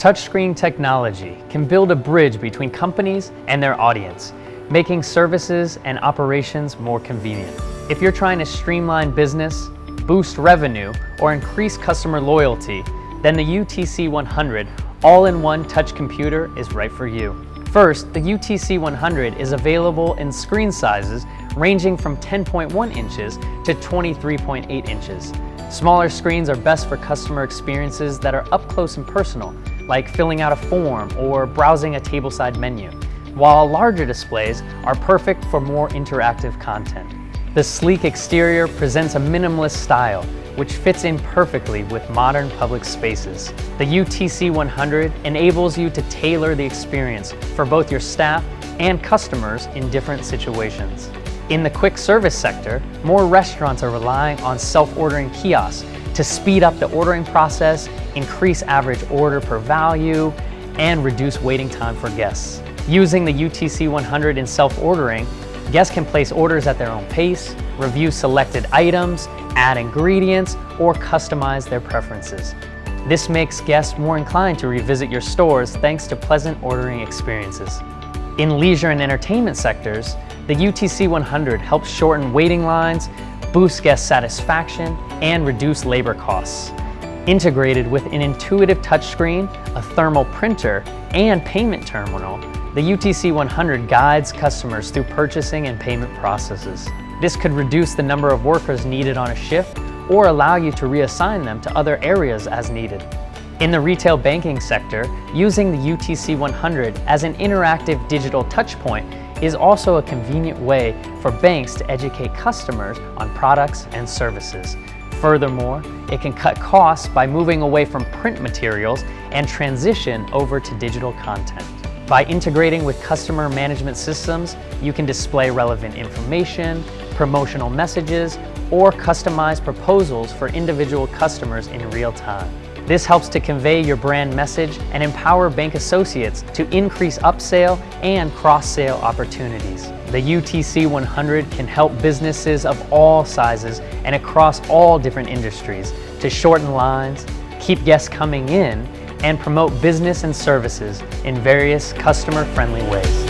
Touchscreen technology can build a bridge between companies and their audience, making services and operations more convenient. If you're trying to streamline business, boost revenue, or increase customer loyalty, then the UTC 100 all-in-one touch computer is right for you. First, the UTC 100 is available in screen sizes ranging from 10.1 inches to 23.8 inches. Smaller screens are best for customer experiences that are up close and personal, like filling out a form or browsing a tableside menu, while larger displays are perfect for more interactive content. The sleek exterior presents a minimalist style, which fits in perfectly with modern public spaces. The UTC 100 enables you to tailor the experience for both your staff and customers in different situations. In the quick service sector, more restaurants are relying on self-ordering kiosks to speed up the ordering process, increase average order per value, and reduce waiting time for guests. Using the UTC 100 in self-ordering, guests can place orders at their own pace, review selected items, add ingredients, or customize their preferences. This makes guests more inclined to revisit your stores thanks to pleasant ordering experiences. In leisure and entertainment sectors, the UTC 100 helps shorten waiting lines, boost guest satisfaction, and reduce labor costs. Integrated with an intuitive touchscreen, a thermal printer, and payment terminal, the UTC 100 guides customers through purchasing and payment processes. This could reduce the number of workers needed on a shift or allow you to reassign them to other areas as needed. In the retail banking sector, using the UTC 100 as an interactive digital touchpoint is also a convenient way for banks to educate customers on products and services. Furthermore, it can cut costs by moving away from print materials and transition over to digital content. By integrating with customer management systems, you can display relevant information, promotional messages, or customize proposals for individual customers in real time. This helps to convey your brand message and empower bank associates to increase upsale and cross-sale opportunities. The UTC 100 can help businesses of all sizes and across all different industries to shorten lines, keep guests coming in, and promote business and services in various customer-friendly ways.